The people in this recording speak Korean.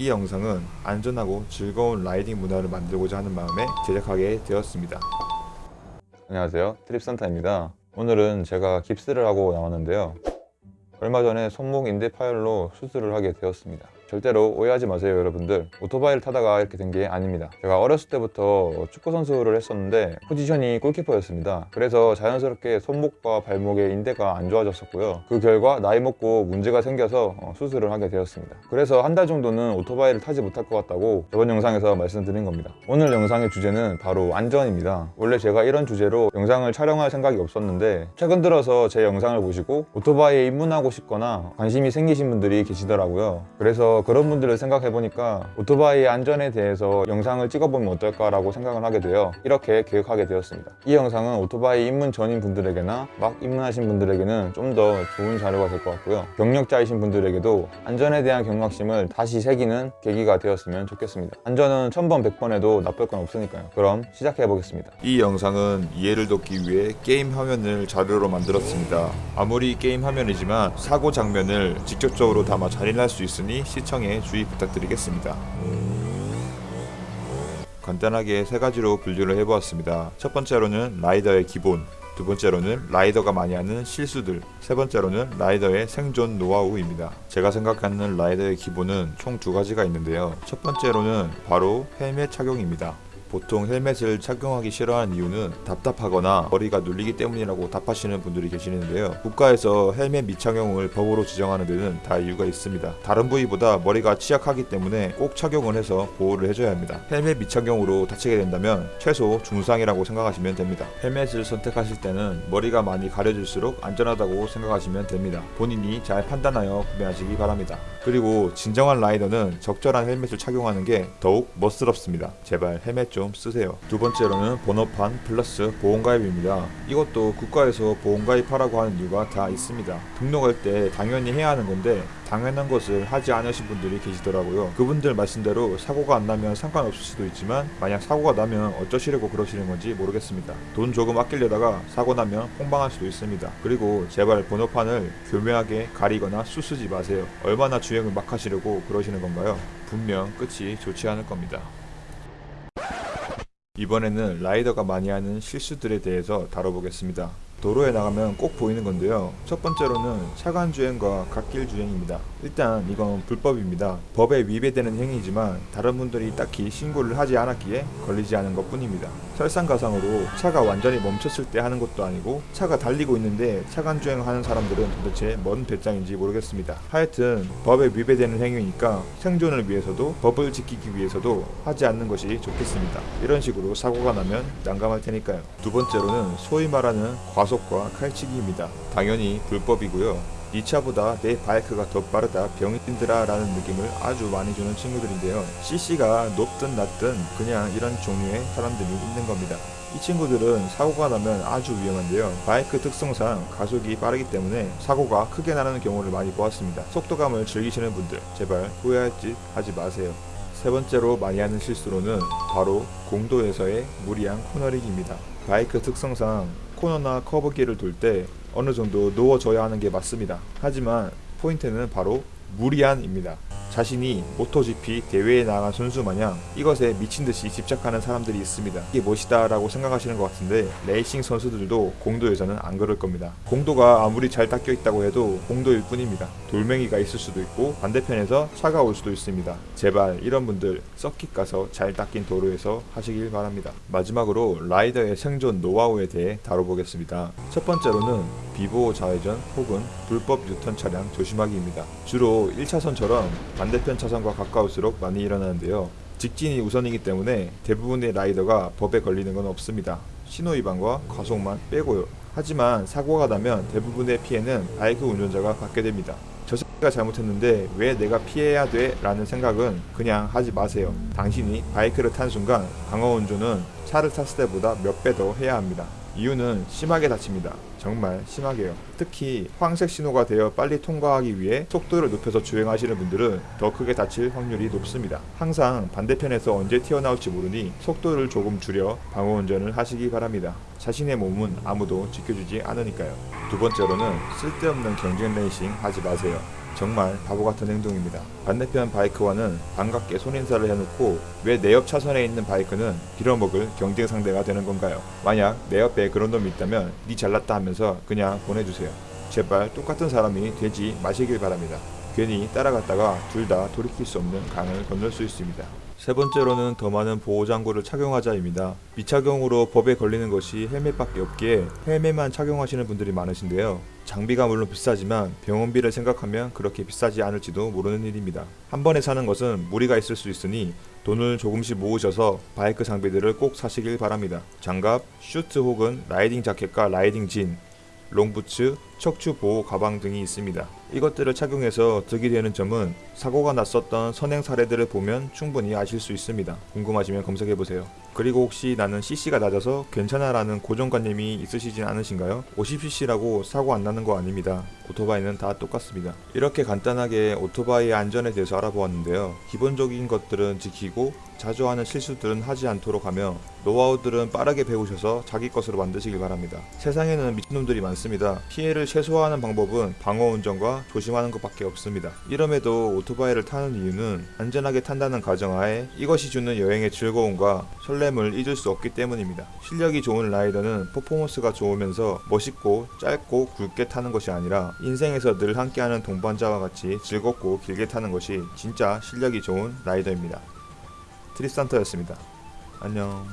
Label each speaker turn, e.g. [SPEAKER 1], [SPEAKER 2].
[SPEAKER 1] 이 영상은 안전하고 즐거운 riding 문화를 만들고자 하는 마음에 제작하게 되었습니다.
[SPEAKER 2] 안녕하세요. 트립산타입니다. 오늘은 제가 깁스를 하고 나왔는데요. 얼마 전에 손목 인대 파열로 수술을 하게 되었습니다 절대로 오해하지 마세요 여러분들. 오토바이를 타다가 이렇게 된 게 아닙니다. 제가 어렸을 때부터 축구 선수를 했었는데 포지션이 골키퍼였습니다. 그래서 자연스럽게 손목과 발목의 인대가 안 좋아졌었고요. 그 결과 나이 먹고 문제가 생겨서 어, 수술을 하게 되었습니다. 그래서 한 달 정도는 오토바이를 타지 못할 것 같다고 저번 영상에서 말씀드린 겁니다. 오늘 영상의 주제는 바로 안전입니다. 원래 제가 이런 주제로 영상을 촬영할 생각이 없었는데 최근 들어서 제 영상을 보시고 오토바이에 입문하고 싶거나 관심이 생기신 분들이 계시더라고요. 그래서 그런 분들을 생각해 보니까 오토바이의 안전에 대해서 영상을 찍어보면 어떨까라고 생각을 하게 되어 이렇게 계획하게 되었습니다. 이 영상은 오토바이 입문 전인 분들에게나 막 입문하신 분들에게는 좀 더 좋은 자료가 될 것 같고요. 경력자이신 분들에게도 안전에 대한 경각심을 다시 새기는 계기가 되었으면 좋겠습니다. 안전은 천번 백번 해도 나쁠 건 없으니까요. 그럼 시작해 보겠습니다.
[SPEAKER 1] 이 영상은 이해를 돕기 위해 게임 화면을 자료로 만들었습니다. 아무리 게임 화면이지만 사고 장면을 직접적으로 담아 잔인할 수 있으니 시청 에 주의 부탁드리겠습니다. 간단하게 세 가지로 분류를 해보았습니다. 첫 번째로는 라이더의 기본, 두 번째로는 라이더가 많이 하는 실수들, 세 번째로는 라이더의 생존 노하우입니다. 제가 생각하는 라이더의 기본은 총 두 가지가 있는데요. 첫 번째로는 바로 헬멧 착용입니다. 보통 헬멧을 착용하기 싫어하는 이유는 답답하거나 머리가 눌리기 때문이라고 답하시는 분들이 계시는데요. 국가에서 헬멧 미착용을 법으로 지정하는 데는 다 이유가 있습니다. 다른 부위보다 머리가 취약하기 때문에 꼭 착용을 해서 보호를 해줘야 합니다. 헬멧 미착용으로 다치게 된다면 최소 중상이라고 생각하시면 됩니다. 헬멧을 선택하실 때는 머리가 많이 가려질수록 안전하다고 생각하시면 됩니다. 본인이 잘 판단하여 구매하시기 바랍니다. 그리고 진정한 라이더는 적절한 헬멧을 착용하는 게 더욱 멋스럽습니다. 제발 헬멧 좀 쓰세요. 두 번째로는 번호판 플러스 보험가입입니다. 이것도 국가에서 보험가입하라고 하는 이유가 다 있습니다. 등록할 때 당연히 해야 하는 건데 당연한 것을 하지 않으신 분들이 계시더라고요. 그분들 말씀대로 사고가 안 나면 상관없을 수도 있지만 만약 사고가 나면 어쩌시려고 그러시는 건지 모르겠습니다. 돈 조금 아끼려다가 사고 나면 폭망할 수도 있습니다. 그리고 제발 번호판을 교묘하게 가리거나 수쓰지 마세요. 얼마나 주행을 막 하시려고 그러시는 건가요? 분명 끝이 좋지 않을 겁니다. 이번에는 라이더가 많이 하는 실수들에 대해서 다뤄보겠습니다. 도로에 나가면 꼭 보이는 건데요. 첫 번째로는 차간 주행과 갓길 주행입니다. 일단 이건 불법입니다. 법에 위배되는 행위지만 다른 분들이 딱히 신고를 하지 않았기에 걸리지 않은 것 뿐입니다. 설상가상으로 차가 완전히 멈췄을 때 하는 것도 아니고 차가 달리고 있는데 차간 주행하는 사람들은 도대체 뭔 배짱인지 모르겠습니다. 하여튼 법에 위배되는 행위니까 생존을 위해서도 법을 지키기 위해서도 하지 않는 것이 좋겠습니다. 이런 식으로 사고가 나면 난감할 테니까요. 두 번째로는 소위 말하는 과속 과 칼치기입니다. 당연히 불법이고요. 이 차보다 내 바이크가 더 빠르다 병인들아 라는 느낌을 아주 많이 주는 친구들인데요. CC가 높든 낮든 그냥 이런 종류의 사람들이 있는 겁니다. 이 친구들은 사고가 나면 아주 위험한데요. 바이크 특성상 가속이 빠르기 때문에 사고가 크게 나는 경우를 많이 보았습니다. 속도감을 즐기시는 분들 제발 후회할 짓 하지 마세요. 세 번째로 많이 하는 실수로는 바로 공도에서의 무리한 코너링입니다. 바이크 특성상 코너나 커브길을 돌 때 어느 정도 누워줘야 하는 게 맞습니다. 하지만 포인트는 바로 무리한입니다. 자신이 모토GP 대회에 나간 선수 마냥 이것에 미친 듯이 집착하는 사람들이 있습니다. 이게 무엇이다 라고 생각하시는 것 같은데 레이싱 선수들도 공도에서는 안 그럴 겁니다. 공도가 아무리 잘 닦여 있다고 해도 공도일 뿐입니다. 돌멩이가 있을 수도 있고 반대편에서 차가 올 수도 있습니다. 제발 이런 분들 서킷 가서 잘 닦인 도로에서 하시길 바랍니다. 마지막으로 라이더의 생존 노하우에 대해 다뤄보겠습니다. 첫 번째로는 비보호 좌회전 혹은 불법 유턴 차량 조심하기입니다. 주로 1차선처럼 반대편 차선과 가까울수록 많이 일어나는데요. 직진이 우선이기 때문에 대부분의 라이더가 법에 걸리는 건 없습니다. 신호위반과 과속만 빼고요. 하지만 사고가 나면 대부분의 피해는 바이크 운전자가 받게 됩니다. 저 새끼가 잘못했는데 왜 내가 피해야 돼? 라는 생각은 그냥 하지 마세요. 당신이 바이크를 탄 순간 강화 운전은 차를 탔을 때보다 몇 배 더 해야 합니다. 이유는 심하게 다칩니다. 정말 심하게요. 특히 황색 신호가 되어 빨리 통과하기 위해 속도를 높여서 주행하시는 분들은 더 크게 다칠 확률이 높습니다. 항상 반대편에서 언제 튀어나올지 모르니 속도를 조금 줄여 방어 운전을 하시기 바랍니다. 자신의 몸은 아무도 지켜주지 않으니까요. 두 번째로는 쓸데없는 경쟁 레이싱 하지 마세요. 정말 바보 같은 행동입니다. 반대편 바이크와는 반갑게 손인사를 해놓고 왜 내 옆 차선에 있는 바이크는 빌어먹을 경쟁 상대가 되는 건가요? 만약 내 옆에 그런 놈이 있다면 니 잘났다 하면서 그냥 보내주세요. 제발 똑같은 사람이 되지 마시길 바랍니다. 괜히 따라갔다가 둘 다 돌이킬 수 없는 강을 건널 수 있습니다. 세 번째로는 더 많은 보호장구를 착용하자입니다. 미착용으로 법에 걸리는 것이 헬멧밖에 없기에 헬멧만 착용하시는 분들이 많으신데요. 장비가 물론 비싸지만 병원비를 생각하면 그렇게 비싸지 않을지도 모르는 일입니다. 한 번에 사는 것은 무리가 있을 수 있으니 돈을 조금씩 모으셔서 바이크 장비들을 꼭 사시길 바랍니다. 장갑, 슈트 혹은 riding 자켓과 riding jean, 롱부츠, 척추 보호 가방 등이 있습니다. 이것들을 착용해서 득이 되는 점은 사고가 났었던 선행 사례들을 보면 충분히 아실 수 있습니다. 궁금하시면 검색해 보세요. 그리고 혹시 나는 CC가 낮아서 괜찮아 라는 고정관념이 있으시진 않으신가요? 50cc라고 사고 안 나는 거 아닙니다. 오토바이는 다 똑같습니다. 이렇게 간단하게 오토바이의 안전에 대해서 알아보았는데요. 기본적인 것들은 지키고 자주 하는 실수들은 하지 않도록 하며 노하우들은 빠르게 배우셔서 자기 것으로 만드시길 바랍니다. 세상에는 미친놈들이 많습니다. 피해를 최소화하는 방법은 방어 운전과 조심하는 것밖에 없습니다. 이럼에도 오토바이를 타는 이유는 안전하게 탄다는 가정하에 이것이 주는 여행의 즐거움과 설렘을 잊을 수 없기 때문입니다. 실력이 좋은 라이더는 퍼포먼스가 좋으면서 멋있고 짧고 굵게 타는 것이 아니라 인생에서 늘 함께하는 동반자와 같이 즐겁고 길게 타는 것이 진짜 실력이 좋은 라이더입니다. 트리스탄터였습니다. 안녕.